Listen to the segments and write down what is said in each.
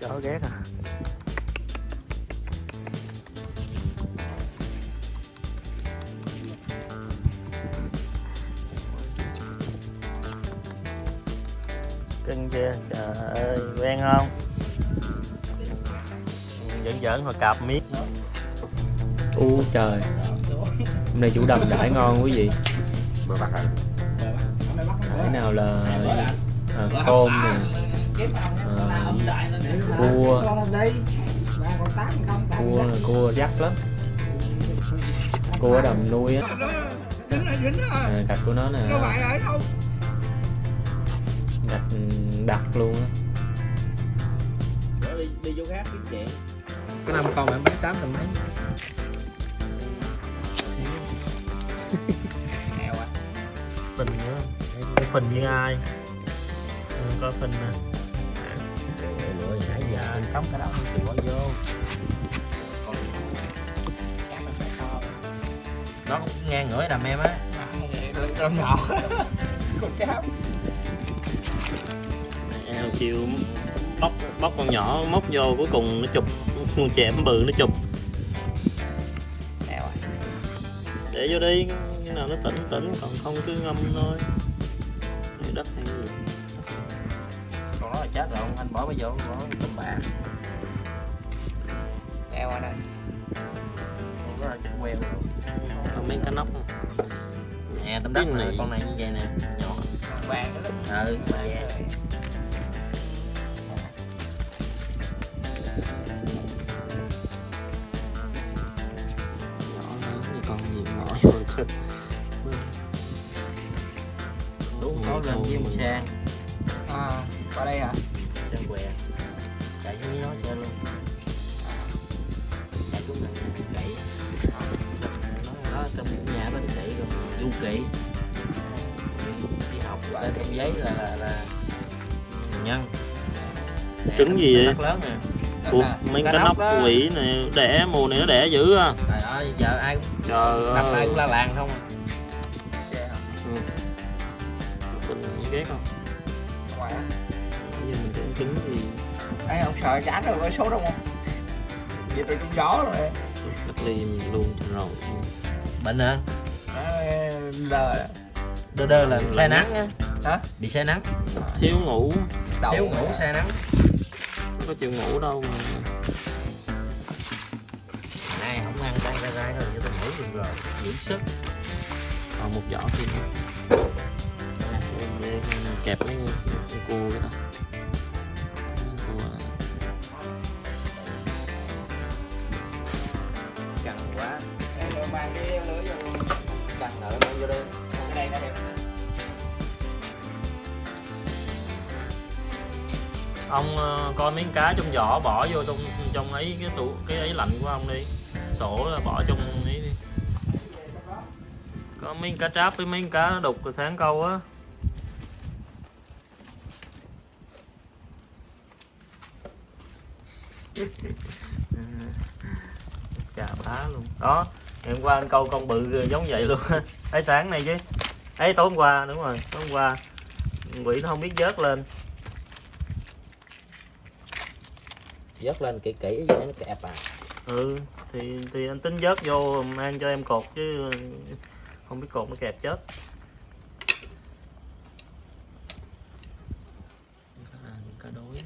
chó ghét à. Cưng chưa trời ơi, quen không? Giỡn giỡn hồi cạp miết u trời. Hôm nay chủ đầm đãi ngon quý vị bờ bạc à cái nào là à, tôm nè. À, cua. Cua cua rắc lắm. Cua ở đầm nuôi á. À, gạch của nó nè. Gạch đặc luôn á. Đi, đi chỗ khác kiếm chuyện có năm con mà em bán tám tầm mấy. à phình nữa. Cái phình như ai? Ừ, có phình nè nãy giờ anh sống cái đó không chịu bỏ vô. Nó cũng ngang ngửa đầm em á. Con nhỏ con cám em kêu bóc bóc con nhỏ móc vô cuối cùng nó chụp. Con chẹm bự nó chụp. Để vô đi nào nó tỉnh tỉnh còn không cứ ngâm thôi. Này đất hay gì còn nó là chết rồi anh bỏ bây vô bỏ tôm bạc đeo ở đây còn nó là chết queo còn mấy cá nóc không? Nè tôm đất Cái này này. con này như vậy nè nhỏ. Vàng đó. Ừ vàng. Nhỏ hơn thì con gì mỏi rồi có lên với một sang à qua đây hả? Sang què. Chạy với nó chơi luôn. Chạy xuống này gãy nó nó trong nhà bên chạy rồi du kỵ đi, đi học lên thêm giấy là là, là nhân. Đẻ Trứng gì vậy? lớn nè. Ủa, À, mấy cá nóc quỷ này đẻ mùa này nó đẻ dữ à? Trời ơi giờ ai cũng trời đập ai ơi. cũng la làng không à. Ghét không? Ngoài á bây giờ mình ăn trứng thì Ê, ông sợ chán rồi có số đâu không? Vậy tôi trúng gió rồi. Sốt cách ly mình luôn rồi. Bệnh hả? Lờ. Đơ đơ là say nắng á Hả? bị say nắng. Thiếu ngủ. Đậu thiếu ngủ say nắng. Không có chịu ngủ đâu mà. Này không ăn tay ra ra rồi cho tôi ngủ được rồi. Giữ sức. Còn một giỏ thêm Em kẹp mấy con cua cái đó cua căng quá. Rồi mang cái lưới vô căng nợ mang vô đây. Cái đây nó đẹp. Ông ờ, coi miếng cá trong giỏ bỏ vô trong trong ấy cái tủ cái ấy lạnh của ông đi. Sổ là bỏ trong ấy đi. Có miếng cá tráp với miếng cá đục sáng câu á chà bá luôn. Đó ngày hôm qua anh câu con bự giống vậy luôn. Ấy sáng này chứ. Ấy tối hôm qua đúng rồi tối hôm qua. Quỷ nó không biết vớt lên. Dớt lên kỹ kỹ vậy nó kẹp à. Ừ thì thì anh tính vớt vô mang cho em cột chứ không biết cột nó kẹp chết à, cá đối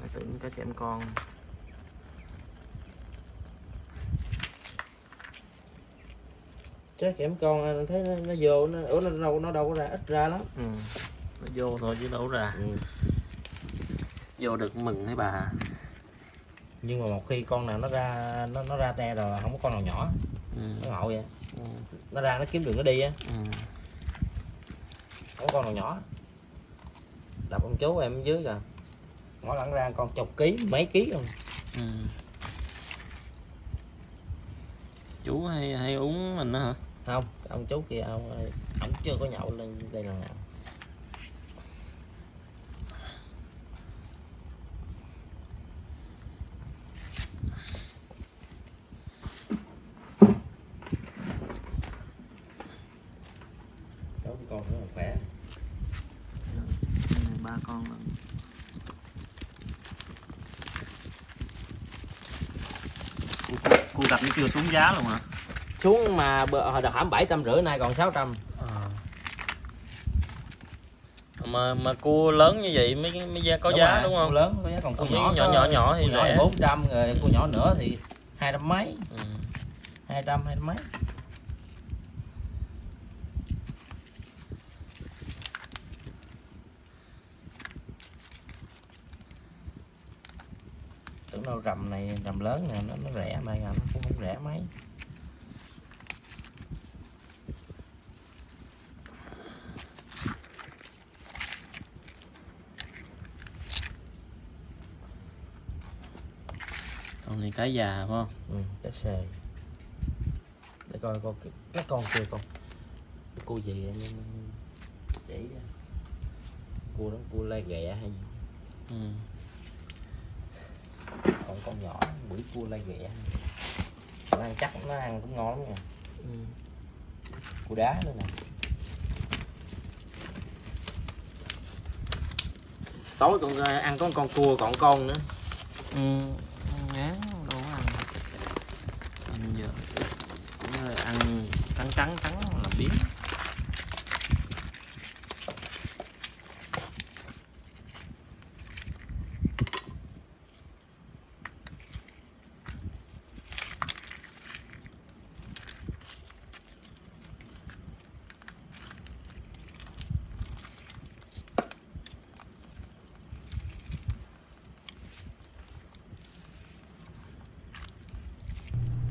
Mà tưởng cá chém con trái kẽm con anh thấy nó, nó vô nó ủa nó đâu nó đâu có ra ít ra lắm ừ. nó vô thôi chứ đâu ra ừ. vô được mừng thấy bà nhưng mà một khi con nào nó ra nó nó ra te rồi không có con nào nhỏ ừ. nó ngộ vậy Ừ. nó ra nó kiếm đường nó đi á Ừ. không có con nào nhỏ đập ông chú em ở dưới kìa mỗi lần ra con chục ký mấy ký luôn Ừ. chú hay hay uống mình đó hả? Không ông chú kia ông ổng chưa có nhậu lên đây lần nào sáu con nữa là khỏe Này, ba con lần Cua- cua gặp nó chưa xuống giá luôn hả? Xuống mà hồi đợt hãm bảy trăm rưỡi nay còn 600 mà mà cua lớn như vậy mới mới giá có Đúng giá rồi, đúng cua không lớn có giá còn cua Còn nhỏ nhỏ nhỏ nhỏ thì rẻ. thì 400 rồi cua nhỏ nữa thì hai trăm mấy. Ừ. 200 hai trăm mấy đâu rầm này rầm lớn nè nó, nó rẻ mà nó cũng không rẻ mấy. Con này cá già phải không? Ừ, cá sề để coi con cái, cái con kia con. Cua gì chỉ cua đó cua lai ghẹ hay gì? Ừ. còn con nhỏ quỷ cua lai ghẹ. Nó ăn chắc nó ăn cũng ngon lắm nha. Ừ. cua đá nữa nè. Tối con ờ, ăn có con cua còn con nữa. Ừ. ngán có ăn. Ăn giờ. Cũng ăn trắng trắng trắng là biến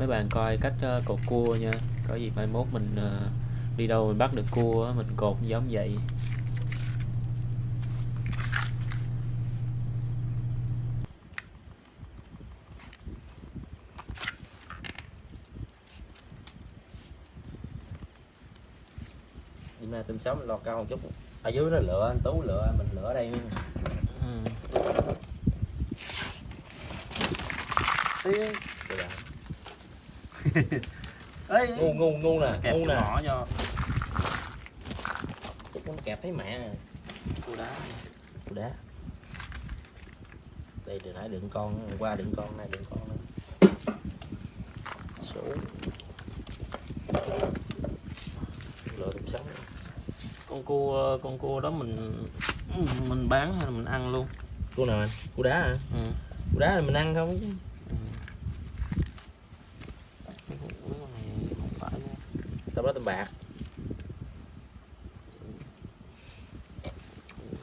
mấy bạn coi cách ờ, cột cua nha. Có gì mai mốt mình ờ, đi đâu mình bắt được cua mình cột giống vậy. Đi mà tôm sống lọt cao một chút. Ở dưới nó lựa anh tú lựa mình lựa ở đây ừ. Ê, ngu ngu ngu nè kẹp ngu nè. mỏ cho Chắc nó kẹp thấy mẹ. Nè cua đá. Cua đá. Đây từ nãy đựng con qua đựng con này đựng con nữa. Số lựa tôm sống con cua con cua đó mình mình bán hay là mình ăn luôn? Cua nào anh? Cua đá hả? Ừ. cua đá là mình ăn không chứ Cái con này không phải nha. tao đó tôm bạc.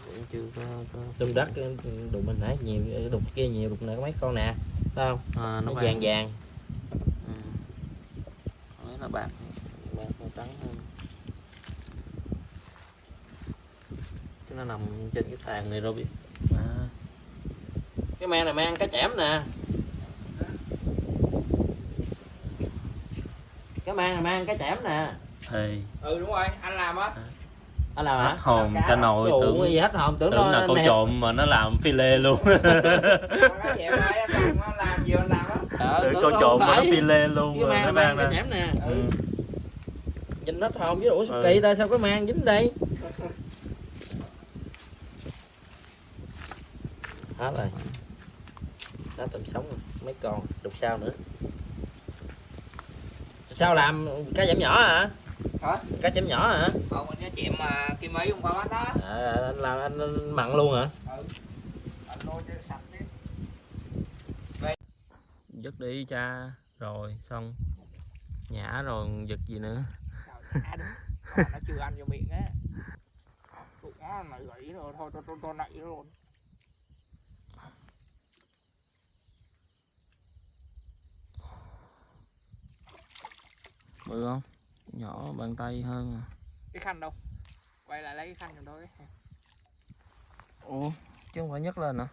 Cũng chưa có, có... tôm đất cái đụng mình nãy nhiều cái đục kia nhiều đục này có mấy con nè thấy không? À, nó nó vàng vàng. Ừ. Là bạc bạc nó trắng hơn. Cái nó nằm trên cái sàn này rồi biết. À. cái mang này mang cá chẽm nè. Cái mang này mang cá chẽm nè thì ừ đúng rồi anh làm á. Anh làm hết hả hồn Cá cho nồi tưởng. gì hết hồn tưởng, tưởng nó là câu nè. trộm mà nó làm phi lê luôn. Con làm gì anh làm á. Ờ, tưởng nó trộm mà nó phi lê luôn cái rồi mang nó mang ra. Nè. Ừ. nhìn hết hồn với ủa sao Ừ. kỳ ta sao cái mang dính đây? Hết rồi. Đó tầm sống rồi. mấy con đục sao nữa. Sao làm cá chẽm nhỏ hả Hả? cá chẽm nhỏ hả? Còn mình chẹm mà kim ấy hôm qua bắt đó. À, anh làm anh, anh mặn luôn hả? Ừ. Anh lôi cho sạch đi. Dứt đi cha rồi xong. Nhả rồi giật gì nữa. Nó chưa ăn vô miệng á. Tụi nó nảy gãy rồi thôi tôi tôi nảy luôn. Bự không nhỏ bàn tay hơn à. Cái khăn đâu? Quay lại lấy cái khăn giùm tôi cái ủa chứ không phải nhấc lên hả?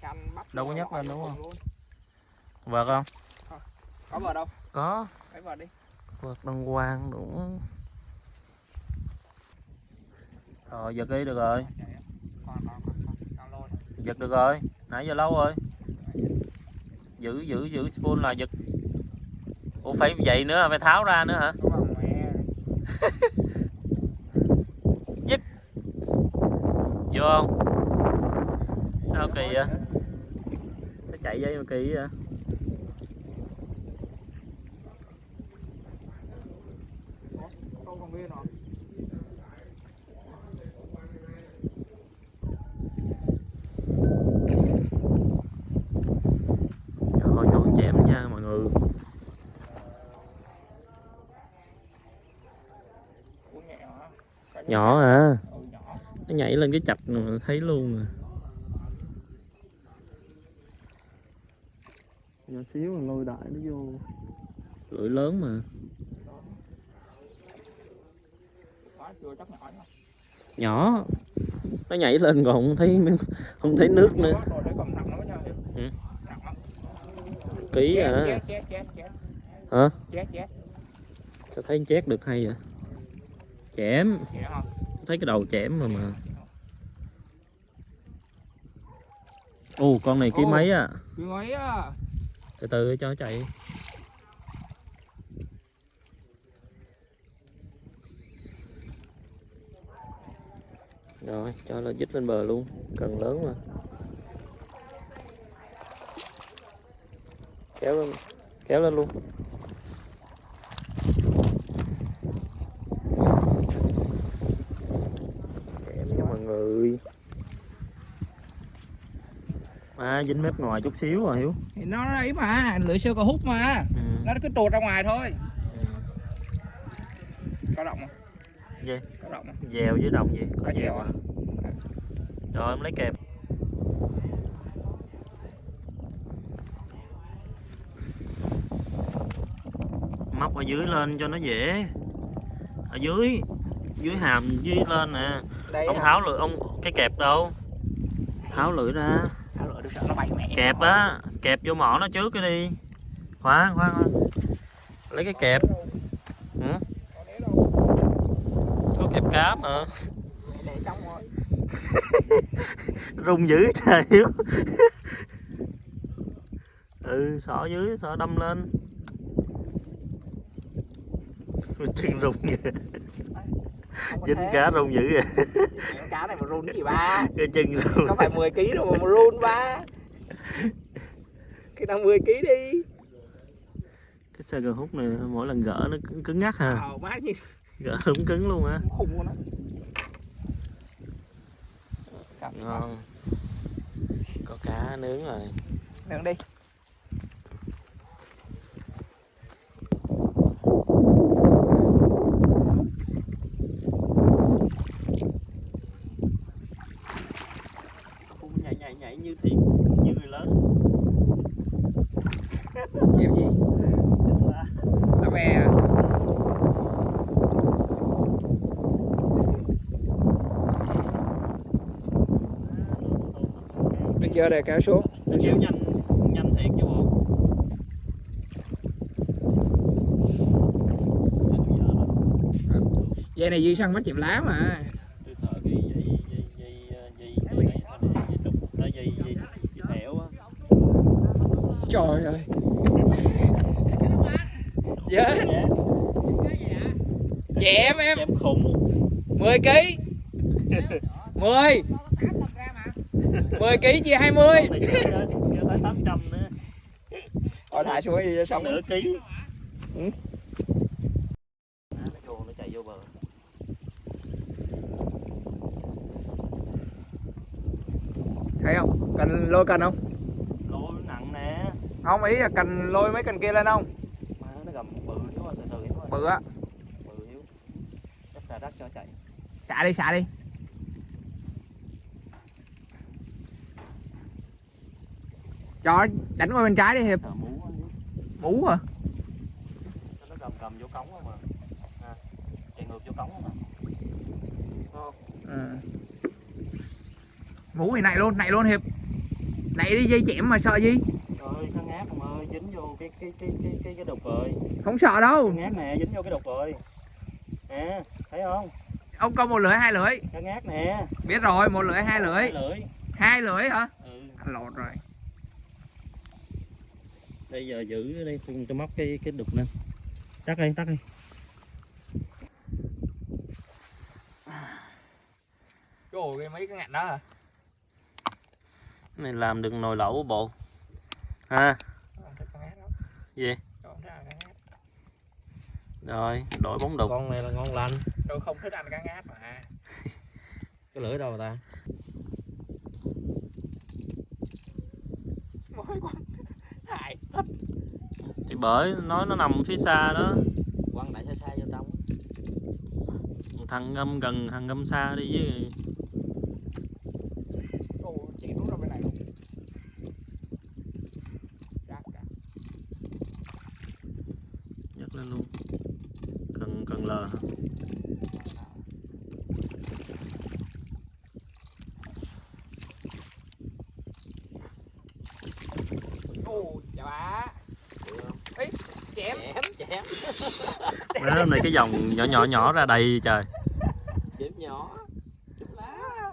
Khăn bắt Đâu có nhấc lên đúng không? vợt không? Có vào đâu? Có. Lấy vào đi. Vợt đăng quang đủ rồi giật đi được rồi. Còn lôi. Giật được rồi. Nãy giờ lâu rồi. Giữ giữ giữ spoon là giật. Ủa phải vậy nữa hả? phải tháo ra nữa hả Dít Vô không? Sao kỳ vậy? Sao chạy dây mà kỳ vậy? Nhỏ à. Nó nhảy lên cái chạch mà thấy luôn à. Nhỏ xíu mà lôi đại nó vô. Lưỡi lớn mà. Quá chưa chắc nhỏ. Nó nhảy lên còn không thấy không thấy nước nữa. Ừ. Ký à. Hả? Sao thấy chét được hay vậy chém. Thấy cái đầu chém mà mà. Ồ con này ký Ồ. mấy á? Cứ ấy á. từ từ cho nó chạy. Rồi cho nó dít lên bờ luôn. Cần lớn mà. Kéo lên. Kéo lên luôn kèm người à dính mép ngoài chút xíu rồi hiếu Thì nó ấy mà, lưỡi siêu có hút mà. ừ. Nó cứ tuột ra ngoài thôi. ừ. Có động không? Gì? Có động không? dèo với đồng gì Có dèo à? rồi em lấy kẹp móc ở dưới lên cho nó dễ ở dưới dưới hàm dưới lên nè. Đây ông hả? tháo lưỡi ông cái kẹp đâu? Tháo lưỡi ra. Tháo lưỡi sợ nó bay mẹ. kẹp á kẹp vô mỏ nó trước cái đi. Khoan khoan khoan lấy cái kẹp. Ừ? có kẹp cá mà. Rung dữ trời hiếu ừ xỏ dưới xỏ đâm lên. Chân rung kìa dính thế. cá rung dữ Mẹ, Cá này mà run cái gì ba? cái chân rung Có phải 10 kg đâu mà mà run ba. Cái nào 10 kg đi. cái sơ gờ hút này mỗi lần gỡ nó cứng, cứng ngắc ha Ờ má gì gỡ đúng cứng luôn á khùng luôn á. ngon có cá nướng rồi Nướng đi. cũng nhảy nhảy nhảy như thiệt như người lớn Chịu gì? Ve à? Bây giờ để kéo xuống. kéo nhanh nhanh thiệt chứ bộ Dây này dây săn bắt chìm lá mà. tôi sợ cái dây dây dây dây dây này dây trục nó dây dây dây thẻo á Trời ơi. Dạ. Chém em chém khủng 10 kg. 10. 10 kg chia 20. này cho tới cho tới tám trăm nữa Rồi thả xuống đi xong. nửa ký Ừ. Thấy không? Cần lôi cần không? lỗ nặng nè Không ý là cần lôi mấy cần kia lên không? Bự á. bự hiếu chắc xà đất cho chạy Xả đi, xả đi. Cho đánh qua bên trái đi Hiệp. Mú hả? Nó gầm gầm vô cống không mà à, chạy ngược vô cống không mà Ừ. Mú thì này luôn, này luôn Hiệp. Này đi dây chẻm mà sợ gì? Trời nó ngáp ông ơi, dính vô cái cái cái cái cái, cái đục rồi. Không sợ đâu. Cá ngáp nè, dính vô cái đục rồi. Nè, thấy không? Ông câu một lưỡi hai lưỡi. Cá ngáp nè. Biết rồi, một lưỡi hai lưỡi. Hai lưỡi. Hai lưỡi hả? Ừ. Anh lột rồi. Bây giờ giữ ở đây tôi, tôi móc cái cái đục lên. Tắt đi, tắt đi. Trời cái mấy cái ngạnh đó hả này làm được nồi lẩu bộ ha gì ngát rồi đổi bóng đục con này là ngon lành tôi không thích ăn cá ngát mà. Cái lưỡi đâu ta? Mỗi con hại thì bởi nói nó nằm phía xa đó. Quăng đại xa xa vô trong. Thằng ngâm gần thằng ngâm xa đi chứ Ồ, chị rút ra bên này luôn Chắc, chắc. nhấc lên luôn cần cần lờ hả? Ồ, chà bá Ý, chém chém chém đó này cái dòng nhỏ nhỏ nhỏ ra đầy trời. Chém nhỏ. Chém lá.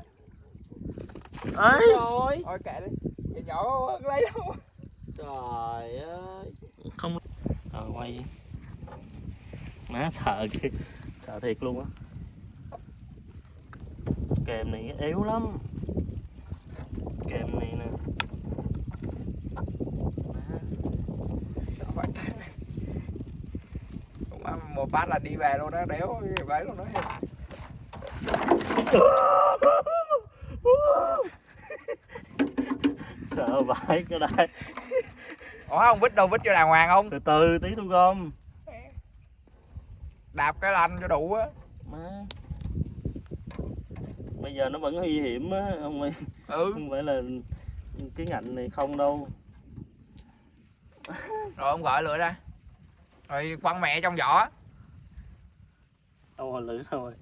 Ấy rồi. Thôi kệ đi. Chị nhỏ hơn lấy đâu? Trời ơi. Không. Rồi quay. Má sợ kìa. Sợ thiệt luôn á. Kèm này yếu lắm kèm này nè Má. Cũng ăn một phát là đi về luôn đó, đéo cái bấy luôn đó. Sợ vãi cái đây Ủa không vít đâu, vít cho đàng hoàng không? từ từ tí tôi gom. Đạp cái lanh cho đủ á. Má. Bây giờ nó vẫn nguy hiểm á không phải Ừ, không phải là cái ngạnh này không đâu. Rồi ông gọi lửa ra. Rồi quăng mẹ trong vỏ to lử rồi.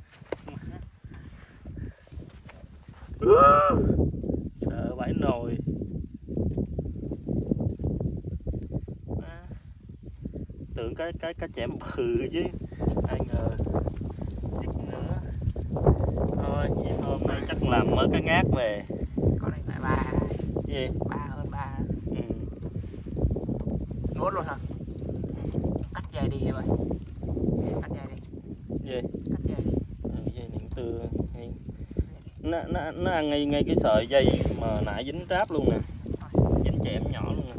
Sợ vãi nồi. Tưởng cái cái cái chẻm bự chứ. Ai ngờ. Ít nữa. Thôi vậy hôm nay chắc làm mới cái ngát về. Con này phải ba. Gì? Ba hơn ba. Ừ. Nuốt luôn hả? Cắt dây đi vậy Cắt dây đi gì Cắt dây đi ừ, dây điện tưa hay nó, nó, nó ăn ngay ngay cái sợi dây mà nãy dính tráp luôn nè. Dính chẻm nhỏ luôn nè.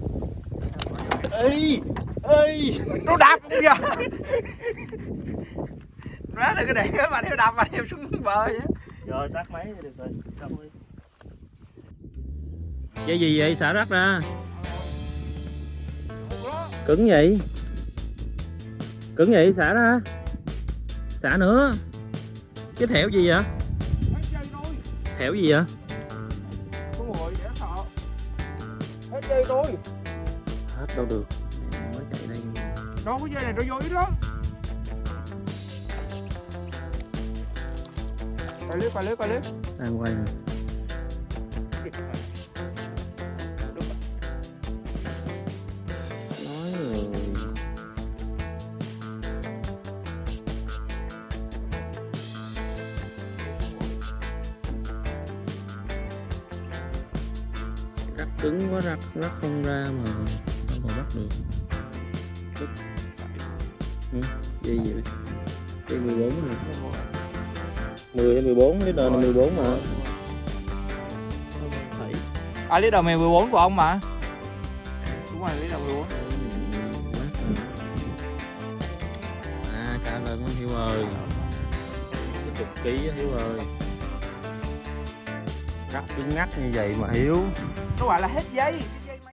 Ê ê. Nó đạp cũng giờ Má đừng có để mà theo đạp mà theo xuống bờ vậy. Rồi tắt máy được rồi. Dây gì vậy? Xả rác ra. Cứng vậy? Cứng vậy? Xả ra. Xả nữa. Cái thẻo gì vậy thẻo gì vậy? Ngồi dễ sợ. Hết dây thôi hết đâu được. Mới chạy đây. Đâu có dây này nó vô ít lắm Coi clip, coi clip, coi clip đang quay nè rắc cứng quá rắc rắc không ra mà sao mà bắt được. Ừ, gì vậy? Cái 14 nè 10 hay 14 cái đời này 14 mà. Sao mà thấy À leader 14 của ông mà. Đúng rồi leader 14 à cá lớn lắm Hiếu ơi. Cái chục ký á Hiếu ơi. Cắt cứng ngắc như vậy mà Hiếu nó gọi là hết giấy.